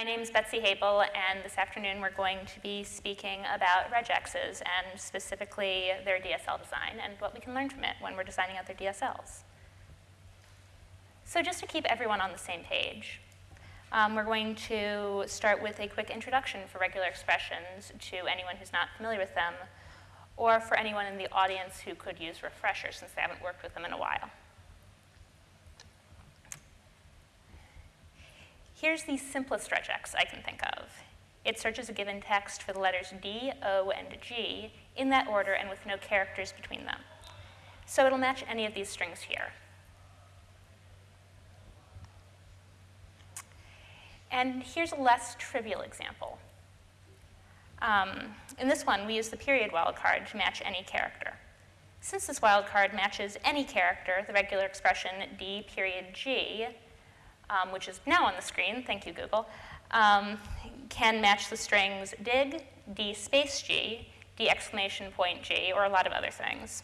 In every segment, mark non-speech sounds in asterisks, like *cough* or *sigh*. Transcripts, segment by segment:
My name is Betsy Habel, and this afternoon we're going to be speaking about regexes and specifically their DSL design and what we can learn from it when we're designing out their DSLs. So just to keep everyone on the same page, um, we're going to start with a quick introduction for regular expressions to anyone who's not familiar with them, or for anyone in the audience who could use refreshers since they haven't worked with them in a while. Here's the simplest regex I can think of. It searches a given text for the letters D, O, and G in that order and with no characters between them. So it'll match any of these strings here. And here's a less trivial example. Um, in this one, we use the period wildcard to match any character. Since this wildcard matches any character, the regular expression D period G, um, which is now on the screen, thank you Google, um, can match the strings dig, D space G, D exclamation point G, or a lot of other things.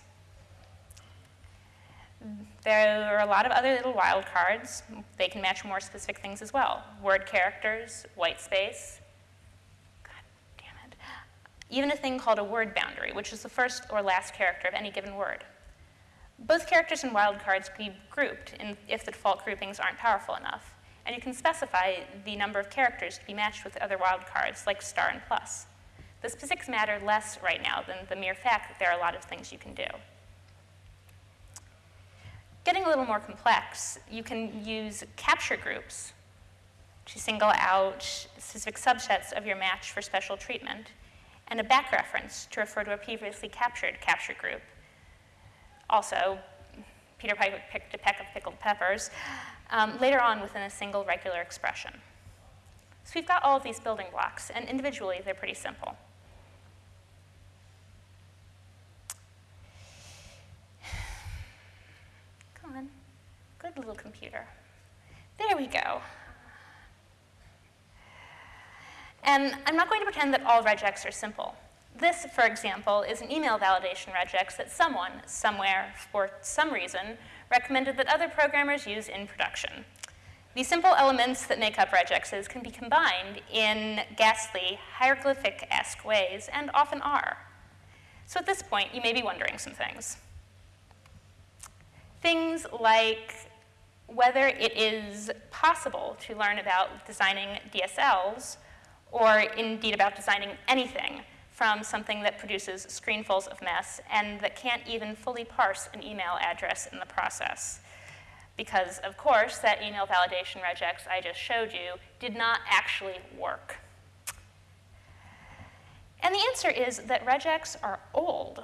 There are a lot of other little wildcards. They can match more specific things as well. Word characters, white space. God damn it. Even a thing called a word boundary, which is the first or last character of any given word. Both characters and wildcards can be grouped in, if the default groupings aren't powerful enough. And you can specify the number of characters to be matched with other wildcards, like star and plus. The specifics matter less right now than the mere fact that there are a lot of things you can do. Getting a little more complex, you can use capture groups to single out specific subsets of your match for special treatment, and a back reference to refer to a previously captured capture group. Also, Peter Piper picked a peck of pickled peppers, um, later on within a single regular expression. So we've got all of these building blocks, and individually they're pretty simple. Come on, good little computer. There we go. And I'm not going to pretend that all regex are simple. This, for example, is an email validation regex that someone, somewhere, for some reason, recommended that other programmers use in production. These simple elements that make up regexes can be combined in ghastly, hieroglyphic-esque ways, and often are. So at this point, you may be wondering some things. Things like whether it is possible to learn about designing DSLs or indeed about designing anything from something that produces screenfuls of mess and that can't even fully parse an email address in the process. Because, of course, that email validation regex I just showed you did not actually work. And the answer is that regex are old.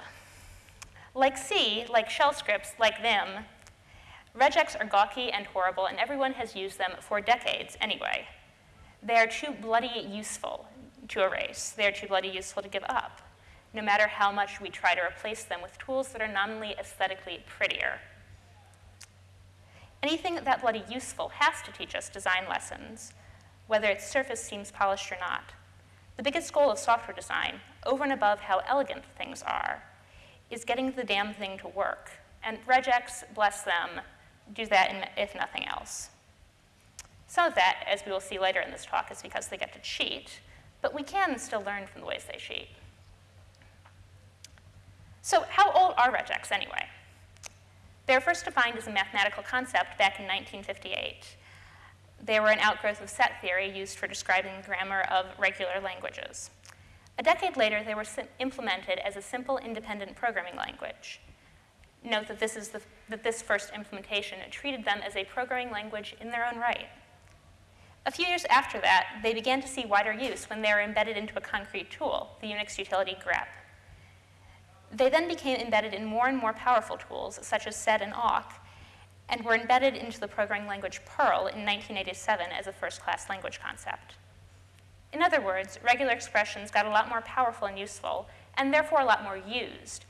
Like C, like shell scripts, like them, Regex are gawky and horrible, and everyone has used them for decades anyway. They are too bloody useful to erase. They are too bloody useful to give up, no matter how much we try to replace them with tools that are nominally aesthetically prettier. Anything that bloody useful has to teach us design lessons, whether its surface seems polished or not. The biggest goal of software design, over and above how elegant things are, is getting the damn thing to work. And regex, bless them, do that if nothing else. Some of that, as we will see later in this talk, is because they get to cheat, but we can still learn from the ways they cheat. So how old are regex anyway? They were first defined as a mathematical concept back in 1958. They were an outgrowth of set theory used for describing the grammar of regular languages. A decade later, they were implemented as a simple independent programming language. Note that this, is the, that this first implementation treated them as a programming language in their own right. A few years after that, they began to see wider use when they were embedded into a concrete tool, the Unix utility grep. They then became embedded in more and more powerful tools, such as sed and awk, and were embedded into the programming language Perl in 1987 as a first-class language concept. In other words, regular expressions got a lot more powerful and useful, and therefore a lot more used,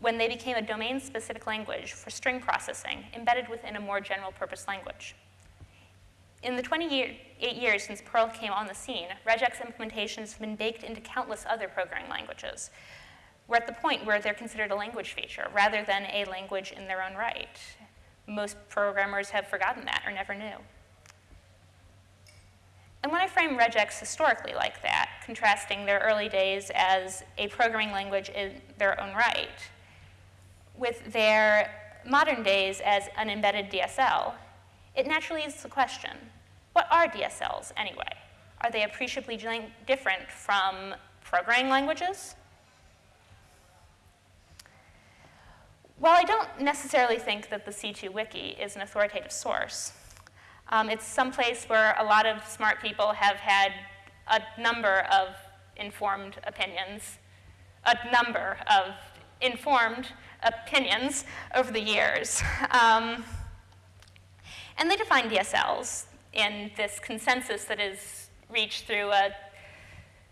when they became a domain-specific language for string processing embedded within a more general-purpose language. In the 28 years since Perl came on the scene, regex implementations have been baked into countless other programming languages. We're at the point where they're considered a language feature rather than a language in their own right. Most programmers have forgotten that or never knew. And when I frame regex historically like that, contrasting their early days as a programming language in their own right with their modern days as an embedded DSL, it naturally is the question, what are DSLs anyway? Are they appreciably different from programming languages? While I don't necessarily think that the C2 Wiki is an authoritative source, um, it's someplace where a lot of smart people have had a number of informed opinions, a number of informed opinions over the years. *laughs* Um, and they define DSLs in this consensus that is reached through a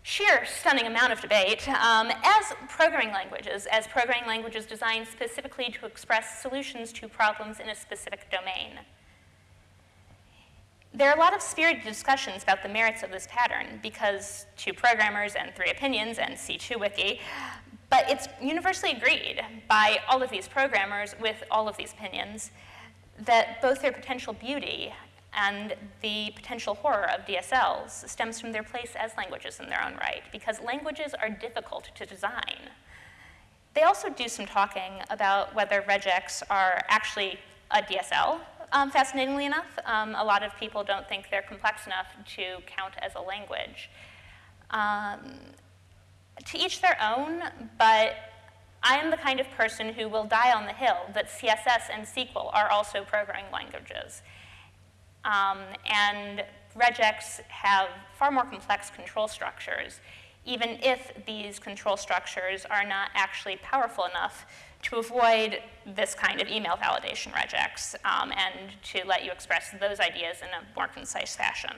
sheer stunning amount of debate um, as programming languages, as programming languages designed specifically to express solutions to problems in a specific domain. There are a lot of spirited discussions about the merits of this pattern because two programmers and three opinions and C2 Wiki, but it's universally agreed by all of these programmers with all of these opinions that both their potential beauty and the potential horror of DSLs stems from their place as languages in their own right, because languages are difficult to design. They also do some talking about whether regex are actually a DSL um, fascinatingly enough, um, a lot of people don't think they're complex enough to count as a language. Um, to each their own, but I am the kind of person who will die on the hill that CSS and SQL are also programming languages. Um, and regex have far more complex control structures, even if these control structures are not actually powerful enough to avoid this kind of email validation regex um, and to let you express those ideas in a more concise fashion.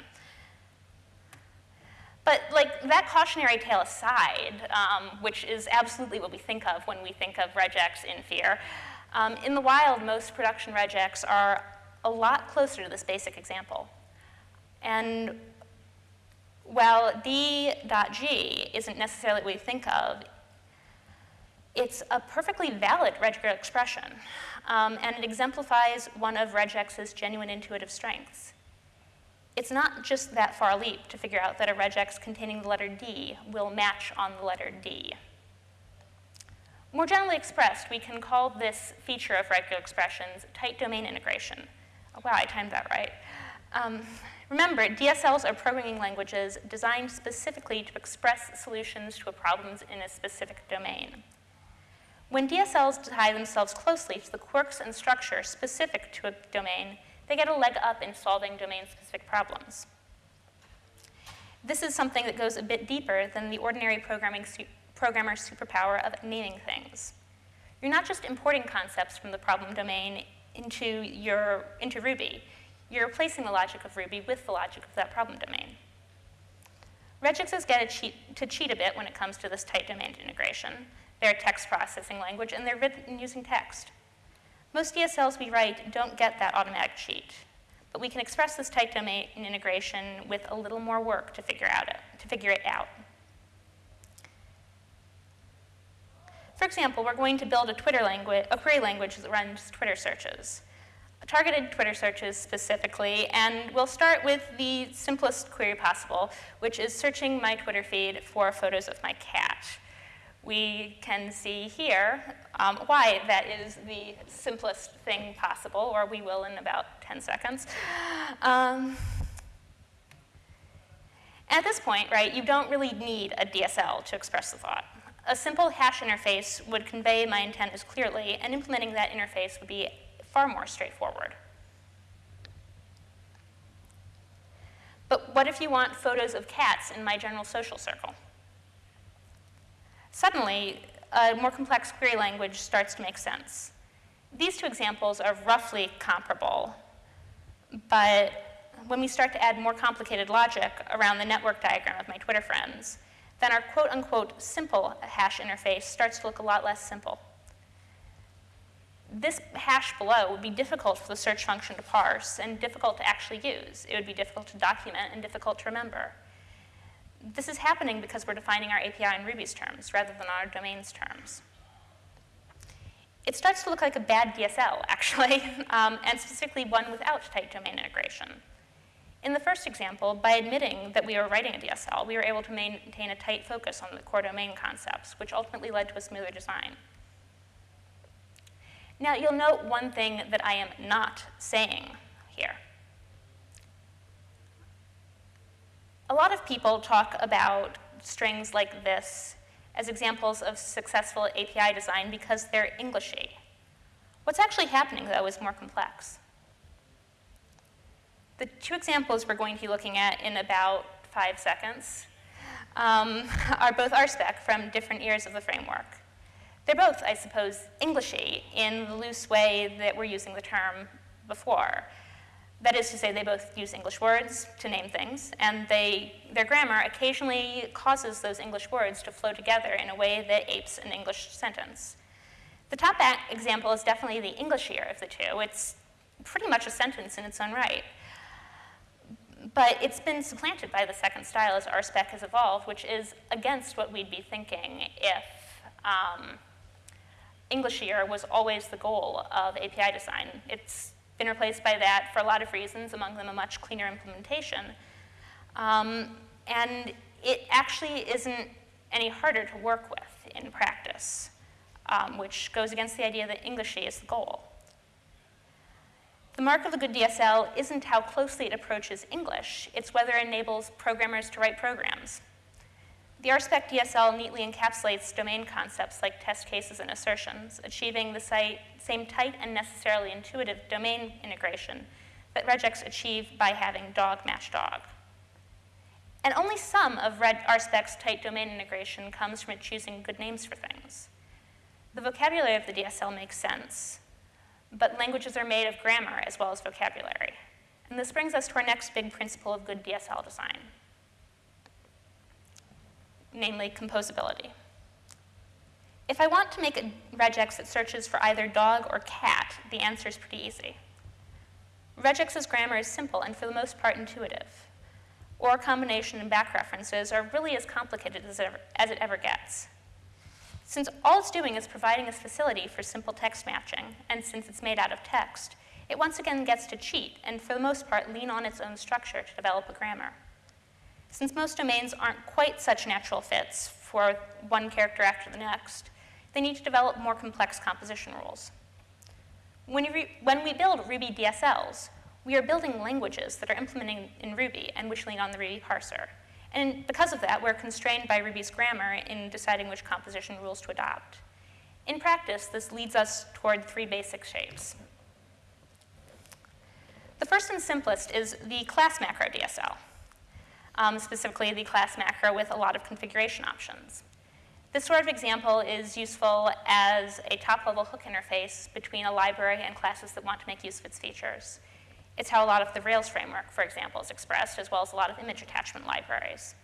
But like that cautionary tale aside, um, which is absolutely what we think of when we think of regex in fear, um, in the wild, most production regex are a lot closer to this basic example. And while d.g isn't necessarily what we think of, it's a perfectly valid regular expression, um, and it exemplifies one of regex's genuine intuitive strengths. It's not just that far leap to figure out that a regex containing the letter D will match on the letter D. More generally expressed, we can call this feature of regular expressions tight domain integration. Wow, I timed that right. Um, remember, DSLs are programming languages designed specifically to express solutions to problems in a specific domain. When DSLs tie themselves closely to the quirks and structure specific to a domain, they get a leg up in solving domain-specific problems. This is something that goes a bit deeper than the ordinary programming su programmer's superpower of naming things. You're not just importing concepts from the problem domain into, your, into Ruby. You're replacing the logic of Ruby with the logic of that problem domain. Regexes get cheat, to cheat a bit when it comes to this tight domain integration. They're a text processing language, and they're written using text. Most DSLs we write don't get that automatic cheat, but we can express this tight domain integration with a little more work to figure, out it, to figure it out. For example, we're going to build a Twitter language, a query language that runs Twitter searches, targeted Twitter searches specifically, and we'll start with the simplest query possible, which is searching my Twitter feed for photos of my cat we can see here um, why that is the simplest thing possible, or we will in about 10 seconds. Um, at this point, right, you don't really need a DSL to express the thought. A simple hash interface would convey my intent as clearly, and implementing that interface would be far more straightforward. But what if you want photos of cats in my general social circle? Suddenly, a more complex query language starts to make sense. These two examples are roughly comparable, but when we start to add more complicated logic around the network diagram of my Twitter friends, then our quote unquote simple hash interface starts to look a lot less simple. This hash below would be difficult for the search function to parse and difficult to actually use. It would be difficult to document and difficult to remember. This is happening because we're defining our API in Ruby's terms rather than our domain's terms. It starts to look like a bad DSL, *laughs* actually, um, and specifically one without tight domain integration. In the first example, by admitting that we were writing a DSL, we were able to maintain a tight focus on the core domain concepts, which ultimately led to a smoother design. Now, you'll note one thing that I am not saying here. A lot of people talk about strings like this as examples of successful API design because they're Englishy. What's actually happening, though, is more complex. The two examples we're going to be looking at in about five seconds um, *laughs* are both RSpec from different eras of the framework. They're both, I suppose, Englishy in the loose way that we're using the term before. That is to say, they both use English words to name things, and they, their grammar occasionally causes those English words to flow together in a way that apes an English sentence. The top example is definitely the Englishier of the two. It's pretty much a sentence in its own right. But it's been supplanted by the second style as RSpec has evolved, which is against what we'd be thinking if um, Englishier was always the goal of API design. It's been replaced by that for a lot of reasons, among them a much cleaner implementation. Um, and it actually isn't any harder to work with in practice, um, which goes against the idea that Englishy is the goal. The mark of a good DSL isn't how closely it approaches English, it's whether it enables programmers to write programs. The RSpec DSL neatly encapsulates domain concepts like test cases and assertions, achieving the same tight and necessarily intuitive domain integration that regex achieve by having dog match dog. And only some of RSpec's tight domain integration comes from it choosing good names for things. The vocabulary of the DSL makes sense, but languages are made of grammar as well as vocabulary. And this brings us to our next big principle of good DSL design, namely composability. If I want to make a regex that searches for either dog or cat, the answer is pretty easy. Regex's grammar is simple and for the most part intuitive. Or combination and back references are really as complicated as it ever, as it ever gets. Since all it's doing is providing a facility for simple text matching, and since it's made out of text, it once again gets to cheat and for the most part lean on its own structure to develop a grammar. Since most domains aren't quite such natural fits for one character after the next, they need to develop more complex composition rules. When, when we build Ruby DSLs, we are building languages that are implementing in Ruby and which lean on the Ruby parser. And because of that, we're constrained by Ruby's grammar in deciding which composition rules to adopt. In practice, this leads us toward three basic shapes. The first and simplest is the class macro DSL, um, specifically the class macro with a lot of configuration options. This sort of example is useful as a top-level hook interface between a library and classes that want to make use of its features. It's how a lot of the Rails framework, for example, is expressed, as well as a lot of image attachment libraries.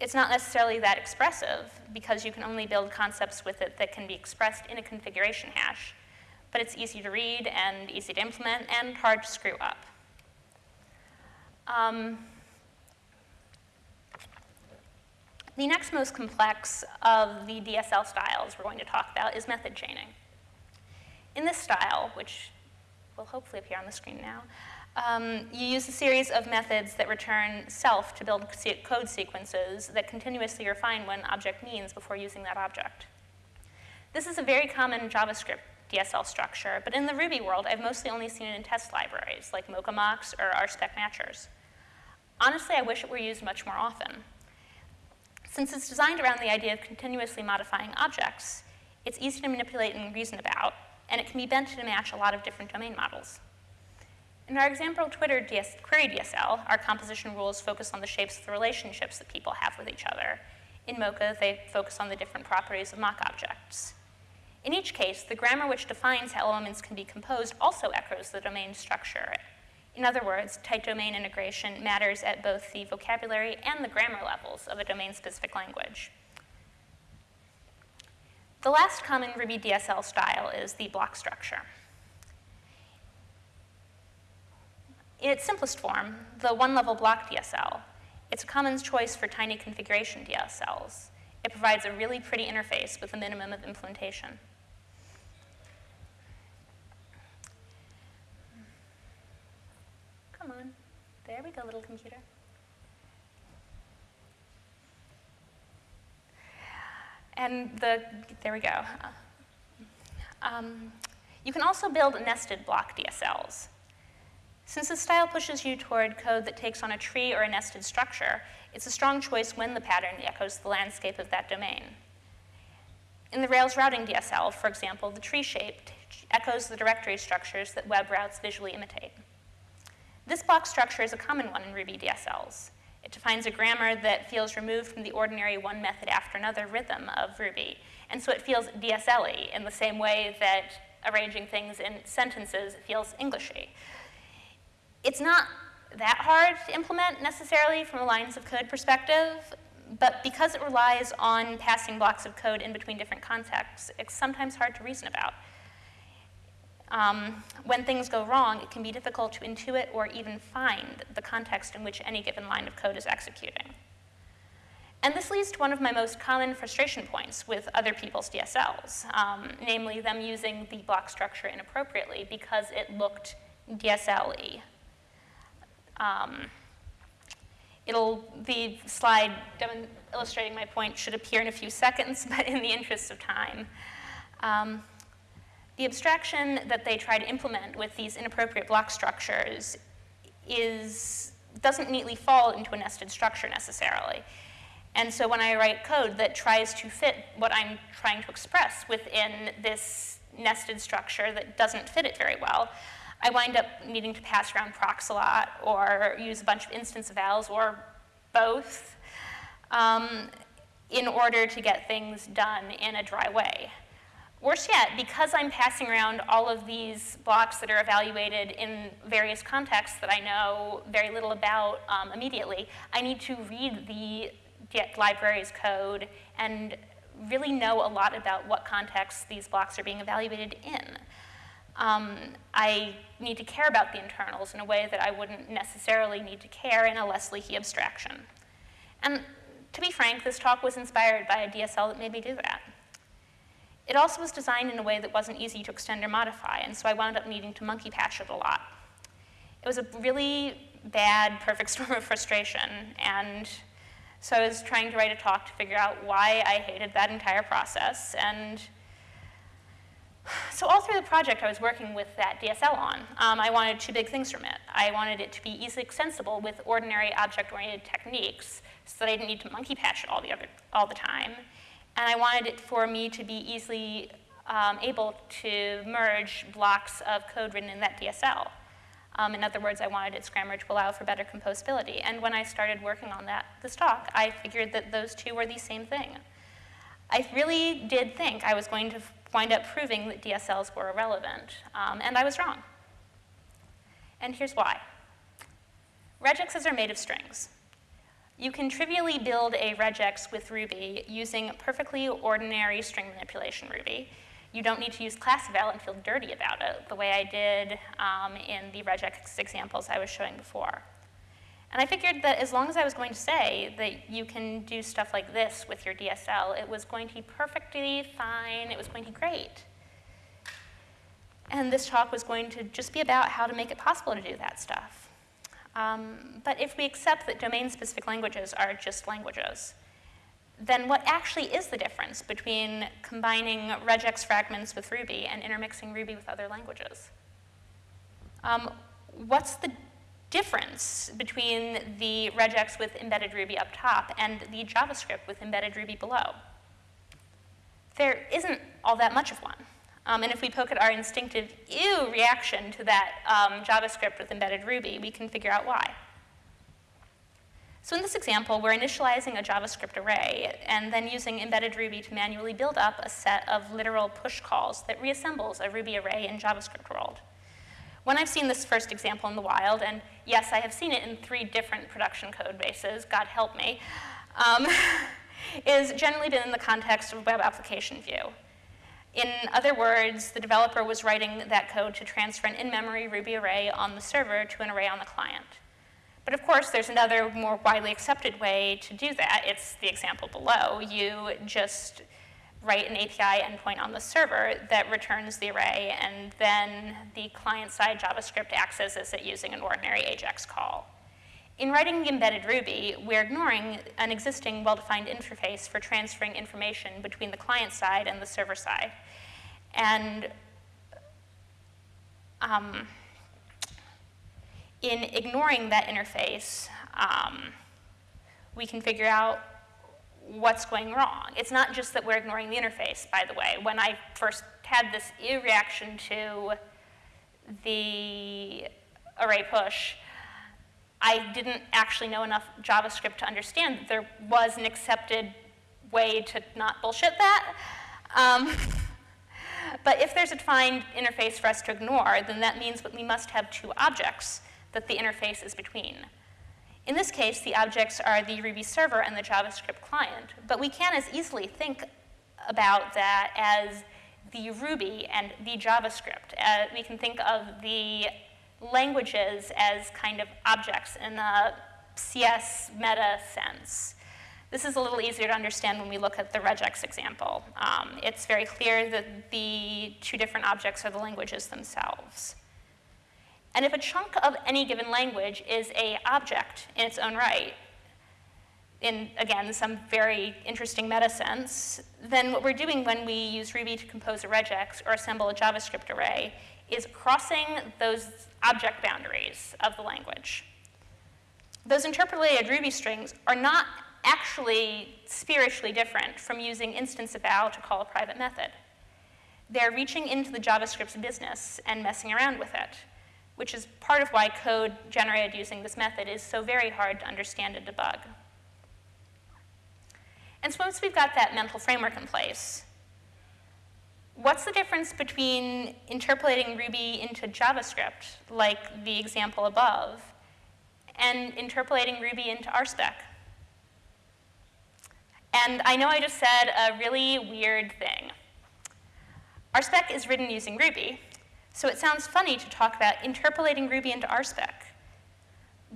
It's not necessarily that expressive because you can only build concepts with it that can be expressed in a configuration hash, but it's easy to read and easy to implement and hard to screw up. Um, the next most complex of the DSL styles we're going to talk about is method chaining. In this style, which will hopefully appear on the screen now. Um, you use a series of methods that return self to build code sequences that continuously refine what an object means before using that object. This is a very common JavaScript DSL structure, but in the Ruby world, I've mostly only seen it in test libraries like Mocha-Mocks or RSpec matchers. Honestly, I wish it were used much more often. Since it's designed around the idea of continuously modifying objects, it's easy to manipulate and reason about, and it can be bent to match a lot of different domain models. In our example Twitter DS query DSL, our composition rules focus on the shapes of the relationships that people have with each other. In Mocha, they focus on the different properties of mock objects. In each case, the grammar which defines how elements can be composed also echoes the domain structure. In other words, tight domain integration matters at both the vocabulary and the grammar levels of a domain-specific language. The last common Ruby DSL style is the block structure. In its simplest form, the one-level block DSL, it's a common choice for tiny configuration DSLs. It provides a really pretty interface with a minimum of implementation. Come on. There we go, little computer. And the, there we go. Um, you can also build nested block DSLs. Since the style pushes you toward code that takes on a tree or a nested structure, it's a strong choice when the pattern echoes the landscape of that domain. In the Rails routing DSL, for example, the tree shape echoes the directory structures that web routes visually imitate. This block structure is a common one in Ruby DSLs. It defines a grammar that feels removed from the ordinary one method after another rhythm of Ruby. And so it feels DSL-y in the same way that arranging things in sentences feels Englishy. It's not that hard to implement necessarily from a lines of code perspective, but because it relies on passing blocks of code in between different contexts, it's sometimes hard to reason about. Um, when things go wrong, it can be difficult to intuit or even find the context in which any given line of code is executing. And this leads to one of my most common frustration points with other people's DSLs, um, namely them using the block structure inappropriately because it looked DSL-y. Um, it'll, the slide illustrating my point should appear in a few seconds, *laughs* but in the interest of time. Um, the abstraction that they try to implement with these inappropriate block structures is, doesn't neatly fall into a nested structure necessarily. And so when I write code that tries to fit what I'm trying to express within this nested structure that doesn't fit it very well, I wind up needing to pass around procs a lot or use a bunch of instance evals or both um, in order to get things done in a dry way. Worse yet, because I'm passing around all of these blocks that are evaluated in various contexts that I know very little about um, immediately, I need to read the library's code and really know a lot about what contexts these blocks are being evaluated in. Um, I need to care about the internals in a way that I wouldn't necessarily need to care in a less leaky abstraction. And to be frank, this talk was inspired by a DSL that made me do that. It also was designed in a way that wasn't easy to extend or modify, and so I wound up needing to monkey patch it a lot. It was a really bad perfect *laughs* storm of frustration, and so I was trying to write a talk to figure out why I hated that entire process, and so all through the project, I was working with that DSL on. Um, I wanted two big things from it. I wanted it to be easily extensible with ordinary object-oriented techniques so that I didn't need to monkey patch it all the, other, all the time. And I wanted it for me to be easily um, able to merge blocks of code written in that DSL. Um, in other words, I wanted its grammar to allow for better composability. And when I started working on that, this talk, I figured that those two were the same thing. I really did think I was going to wind up proving that DSLs were irrelevant, um, and I was wrong. And here's why. Regexes are made of strings. You can trivially build a regex with Ruby using perfectly ordinary string manipulation Ruby. You don't need to use class eval and feel dirty about it, the way I did um, in the regex examples I was showing before. And I figured that as long as I was going to say that you can do stuff like this with your DSL, it was going to be perfectly fine, it was going to be great. And this talk was going to just be about how to make it possible to do that stuff. Um, but if we accept that domain-specific languages are just languages, then what actually is the difference between combining regex fragments with Ruby and intermixing Ruby with other languages? Um, what's the difference between the regex with embedded Ruby up top and the JavaScript with embedded Ruby below? There isn't all that much of one. Um, and if we poke at our instinctive ew reaction to that um, JavaScript with embedded Ruby, we can figure out why. So in this example, we're initializing a JavaScript array and then using embedded Ruby to manually build up a set of literal push calls that reassembles a Ruby array in JavaScript world. When I've seen this first example in the wild, and yes, I have seen it in three different production code bases, God help me, um, *laughs* is generally been in the context of web application view. In other words, the developer was writing that code to transfer an in-memory Ruby array on the server to an array on the client. But of course, there's another more widely accepted way to do that. It's the example below. You just write an API endpoint on the server that returns the array, and then the client-side JavaScript accesses it using an ordinary AJAX call. In writing embedded Ruby, we're ignoring an existing well-defined interface for transferring information between the client side and the server side. And um, in ignoring that interface, um, we can figure out what's going wrong. It's not just that we're ignoring the interface, by the way. When I first had this reaction to the array push, I didn't actually know enough JavaScript to understand that there was an accepted way to not bullshit that. Um, *laughs* but if there's a defined interface for us to ignore, then that means that we must have two objects that the interface is between. In this case, the objects are the Ruby server and the JavaScript client, but we can as easily think about that as the Ruby and the JavaScript. Uh, we can think of the languages as kind of objects in the CS meta sense. This is a little easier to understand when we look at the regex example. Um, it's very clear that the two different objects are the languages themselves. And if a chunk of any given language is a object in its own right, in, again, some very interesting meta sense, then what we're doing when we use Ruby to compose a regex or assemble a JavaScript array is crossing those object boundaries of the language. Those interpolated Ruby strings are not actually spiritually different from using instance eval to call a private method. They're reaching into the JavaScript's business and messing around with it which is part of why code generated using this method is so very hard to understand and debug. And so once we've got that mental framework in place, what's the difference between interpolating Ruby into JavaScript, like the example above, and interpolating Ruby into RSpec? And I know I just said a really weird thing. RSpec is written using Ruby, so it sounds funny to talk about interpolating Ruby into RSpec.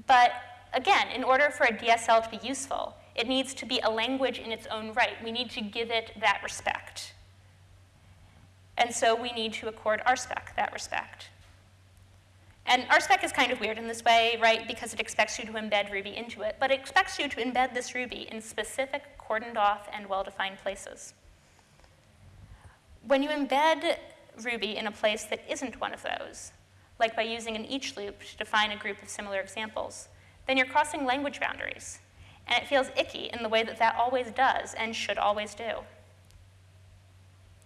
But again, in order for a DSL to be useful, it needs to be a language in its own right. We need to give it that respect. And so we need to accord RSpec that respect. And RSpec is kind of weird in this way, right, because it expects you to embed Ruby into it, but it expects you to embed this Ruby in specific, cordoned off, and well-defined places. When you embed Ruby in a place that isn't one of those, like by using an each loop to define a group of similar examples, then you're crossing language boundaries. And it feels icky in the way that that always does and should always do.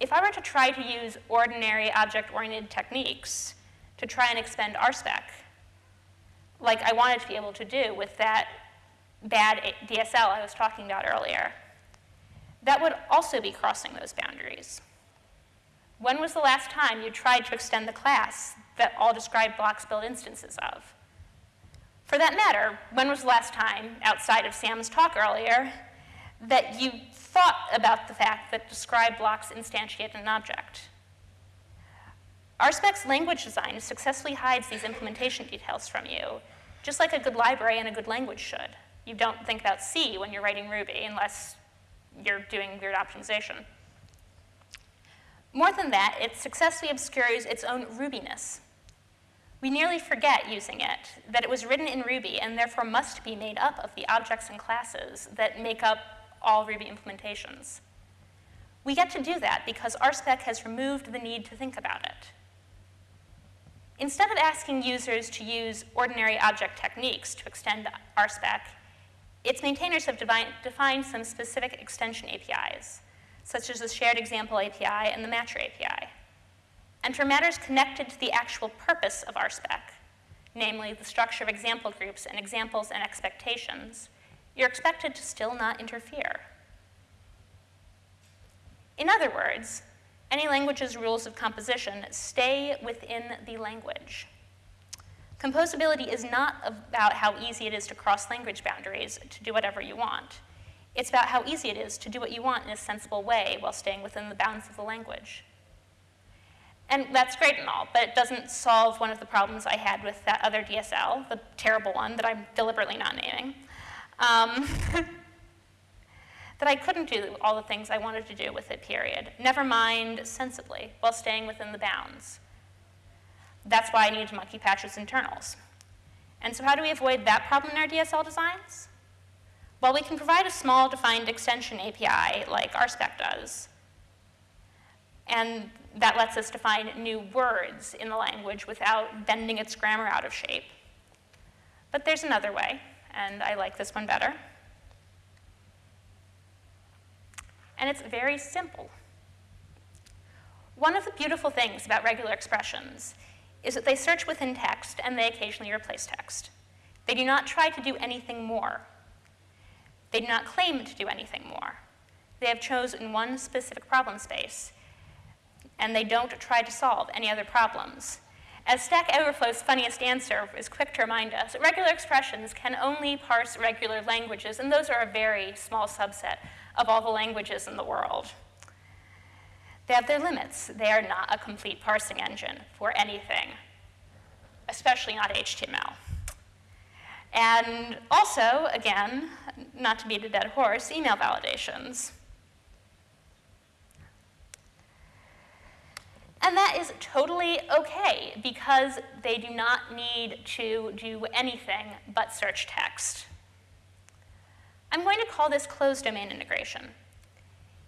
If I were to try to use ordinary object-oriented techniques to try and expend RSpec, like I wanted to be able to do with that bad DSL I was talking about earlier, that would also be crossing those boundaries. When was the last time you tried to extend the class that all described blocks build instances of? For that matter, when was the last time, outside of Sam's talk earlier, that you thought about the fact that describe blocks instantiate an object? RSpec's language design successfully hides these implementation details from you, just like a good library and a good language should. You don't think about C when you're writing Ruby unless you're doing weird optimization. More than that, it successfully obscures its own Rubiness. We nearly forget using it, that it was written in Ruby and therefore must be made up of the objects and classes that make up all Ruby implementations. We get to do that because RSpec has removed the need to think about it. Instead of asking users to use ordinary object techniques to extend RSpec, its maintainers have defined some specific extension APIs such as the Shared Example API and the Matcher API. And for matters connected to the actual purpose of RSpec, namely the structure of example groups and examples and expectations, you're expected to still not interfere. In other words, any language's rules of composition stay within the language. Composability is not about how easy it is to cross language boundaries to do whatever you want. It's about how easy it is to do what you want in a sensible way while staying within the bounds of the language. And that's great and all, but it doesn't solve one of the problems I had with that other DSL, the terrible one that I'm deliberately not naming. Um, *laughs* that I couldn't do all the things I wanted to do with it, period. Never mind sensibly, while staying within the bounds. That's why I needed monkey patch its internals. And so how do we avoid that problem in our DSL designs? Well, we can provide a small defined extension API like RSpec does. And that lets us define new words in the language without bending its grammar out of shape. But there's another way, and I like this one better. And it's very simple. One of the beautiful things about regular expressions is that they search within text and they occasionally replace text. They do not try to do anything more. They do not claim to do anything more. They have chosen one specific problem space, and they don't try to solve any other problems. As Stack Overflow's funniest answer is quick to remind us, regular expressions can only parse regular languages, and those are a very small subset of all the languages in the world. They have their limits. They are not a complete parsing engine for anything, especially not HTML. And also, again, not to beat a dead horse, email validations. And that is totally okay because they do not need to do anything but search text. I'm going to call this closed domain integration.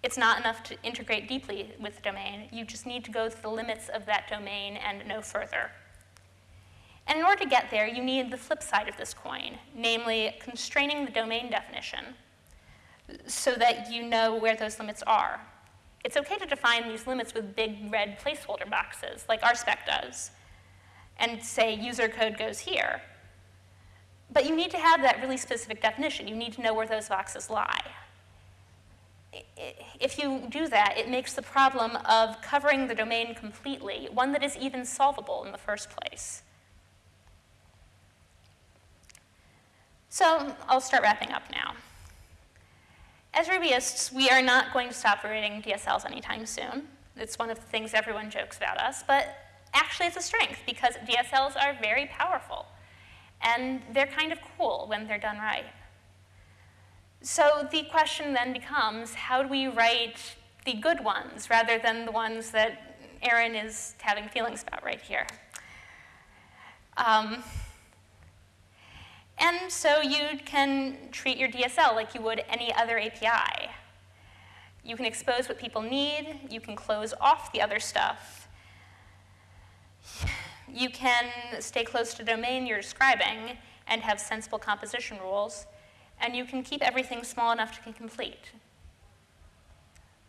It's not enough to integrate deeply with the domain. You just need to go to the limits of that domain and no further. And in order to get there, you need the flip side of this coin, namely constraining the domain definition so that you know where those limits are. It's okay to define these limits with big red placeholder boxes, like RSpec does, and say user code goes here. But you need to have that really specific definition. You need to know where those boxes lie. If you do that, it makes the problem of covering the domain completely one that is even solvable in the first place. So I'll start wrapping up now. As Rubyists, we are not going to stop writing DSLs anytime soon. It's one of the things everyone jokes about us, but actually it's a strength because DSLs are very powerful and they're kind of cool when they're done right. So the question then becomes, how do we write the good ones rather than the ones that Aaron is having feelings about right here? Um, and so you can treat your DSL like you would any other API. You can expose what people need. You can close off the other stuff. You can stay close to the domain you're describing and have sensible composition rules. And you can keep everything small enough to complete.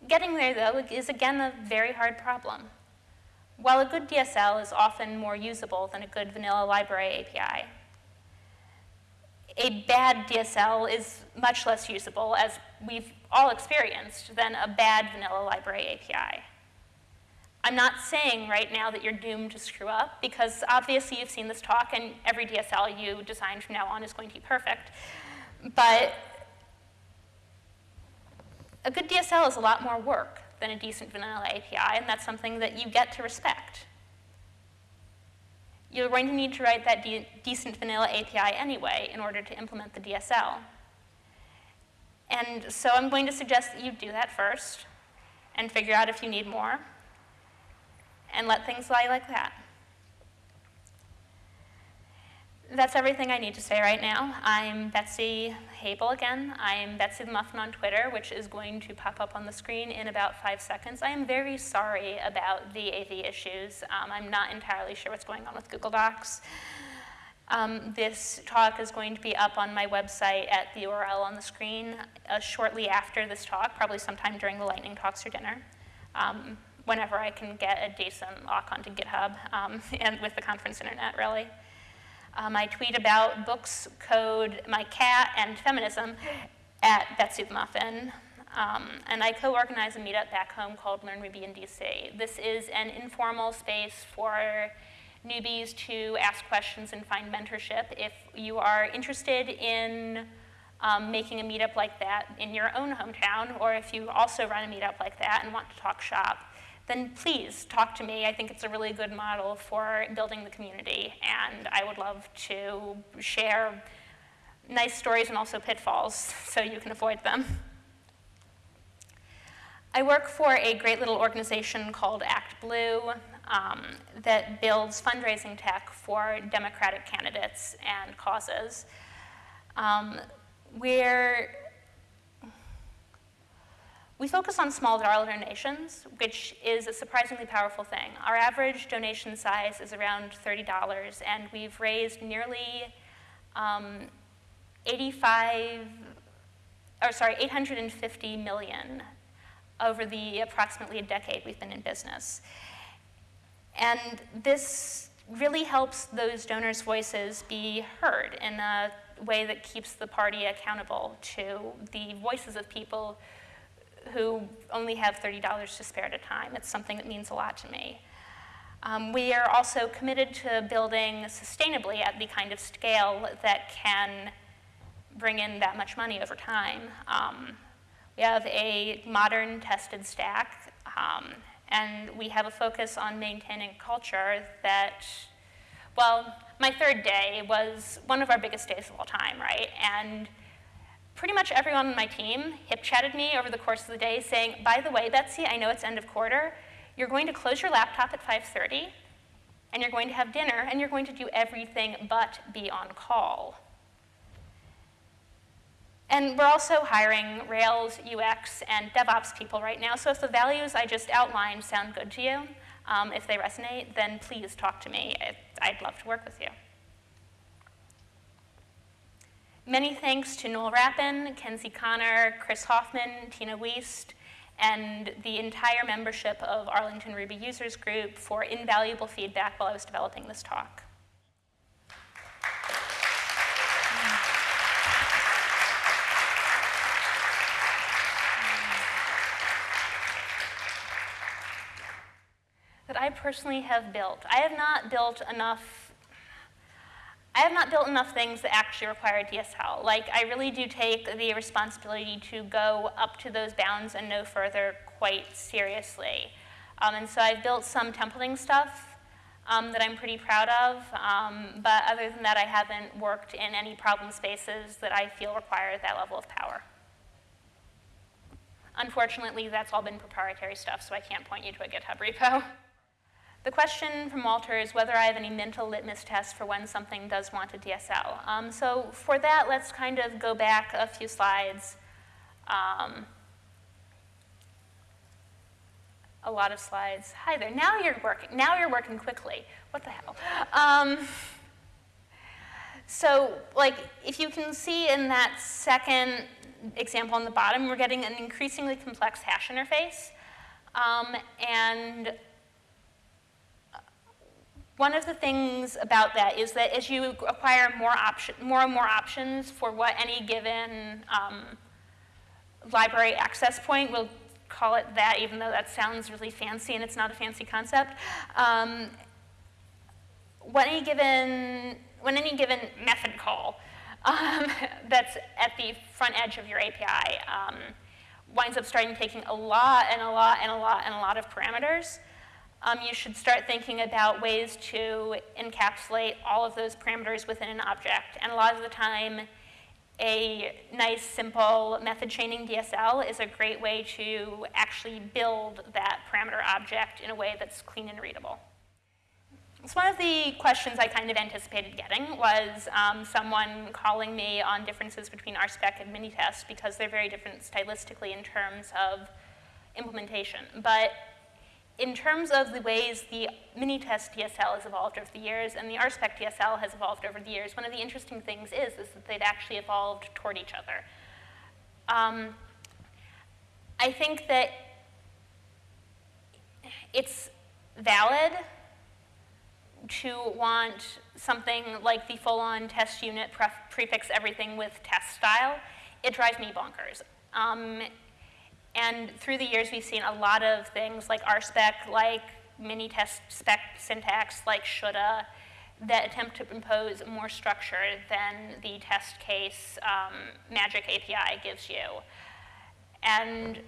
Getting there, though, is again a very hard problem. While a good DSL is often more usable than a good vanilla library API, a bad DSL is much less usable, as we've all experienced, than a bad vanilla library API. I'm not saying right now that you're doomed to screw up, because obviously you've seen this talk, and every DSL you design from now on is going to be perfect. But a good DSL is a lot more work than a decent vanilla API, and that's something that you get to respect you're going to need to write that de decent vanilla API anyway in order to implement the DSL. And so I'm going to suggest that you do that first and figure out if you need more and let things lie like that. That's everything I need to say right now. I'm Betsy Habel again. I'm Betsy the Muffin on Twitter, which is going to pop up on the screen in about five seconds. I am very sorry about the AV issues. Um, I'm not entirely sure what's going on with Google Docs. Um, this talk is going to be up on my website at the URL on the screen uh, shortly after this talk, probably sometime during the lightning talks or dinner, um, whenever I can get a decent lock onto GitHub um, *laughs* and with the conference internet, really. Um, I tweet about books, code, my cat, and feminism at Betsy the Muffin. Um, and I co-organize a meetup back home called Learn Ruby in DC. This is an informal space for newbies to ask questions and find mentorship. If you are interested in um, making a meetup like that in your own hometown, or if you also run a meetup like that and want to talk shop, then please talk to me. I think it's a really good model for building the community, and I would love to share nice stories and also pitfalls so you can avoid them. I work for a great little organization called Act Blue. um, that builds fundraising tech for Democratic candidates and causes. Um, we're we focus on small dollar donations, which is a surprisingly powerful thing. Our average donation size is around $30, and we've raised nearly um, 85, or sorry, 850 million over the approximately a decade we've been in business. And this really helps those donors' voices be heard in a way that keeps the party accountable to the voices of people who only have $30 to spare at a time. It's something that means a lot to me. Um, we are also committed to building sustainably at the kind of scale that can bring in that much money over time. Um, we have a modern tested stack, um, and we have a focus on maintaining culture that, well, my third day was one of our biggest days of all time, right? And pretty much everyone on my team hip chatted me over the course of the day saying, by the way, Betsy, I know it's end of quarter. You're going to close your laptop at 5.30, and you're going to have dinner, and you're going to do everything but be on call. And we're also hiring Rails, UX, and DevOps people right now. So if the values I just outlined sound good to you, um, if they resonate, then please talk to me. I'd love to work with you. Many thanks to Noel Rappin, Kenzie Connor, Chris Hoffman, Tina Wiest, and the entire membership of Arlington Ruby Users Group for invaluable feedback while I was developing this talk. that I personally have built. I have not built enough I have not built enough things that actually require DSL. Like, I really do take the responsibility to go up to those bounds and no further quite seriously. Um, and so I've built some templating stuff um, that I'm pretty proud of, um, but other than that, I haven't worked in any problem spaces that I feel require that level of power. Unfortunately, that's all been proprietary stuff, so I can't point you to a GitHub repo. *laughs* The question from Walter is whether I have any mental litmus tests for when something does want a DSL. Um, so for that, let's kind of go back a few slides. Um, a lot of slides. Hi there. Now you're working. Now you're working quickly. What the hell? Um, so, like, if you can see in that second example on the bottom, we're getting an increasingly complex hash interface. Um, and one of the things about that is that as you acquire more, option, more and more options for what any given um, library access point, we'll call it that even though that sounds really fancy and it's not a fancy concept, um, what any given, when any given method call *laughs* um, that's at the front edge of your API um, winds up starting taking a lot and a lot and a lot and a lot of parameters, um, you should start thinking about ways to encapsulate all of those parameters within an object. And a lot of the time, a nice, simple method chaining DSL is a great way to actually build that parameter object in a way that's clean and readable. So one of the questions I kind of anticipated getting was um, someone calling me on differences between RSpec and Minitest because they're very different stylistically in terms of implementation. But in terms of the ways the Minitest DSL has evolved over the years and the RSpec DSL has evolved over the years, one of the interesting things is, is that they've actually evolved toward each other. Um, I think that it's valid to want something like the full-on Test::Unit prefix everything with test style. It drives me bonkers. Um, and through the years, we've seen a lot of things like RSpec, like Minitest spec syntax, like shoulda, that attempt to impose more structure than the test case um, magic API gives you. And,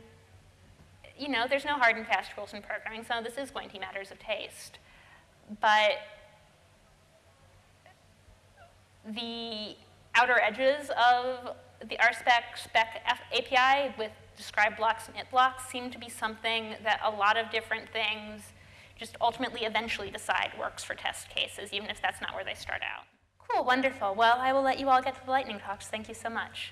you know, there's no hard and fast rules in programming, so this is going to be matters of taste. But the outer edges of the RSpec spec API with describe blocks and it blocks seem to be something that a lot of different things just ultimately eventually decide works for test cases, even if that's not where they start out. Cool, wonderful. Well, I will let you all get to the lightning talks. Thank you so much.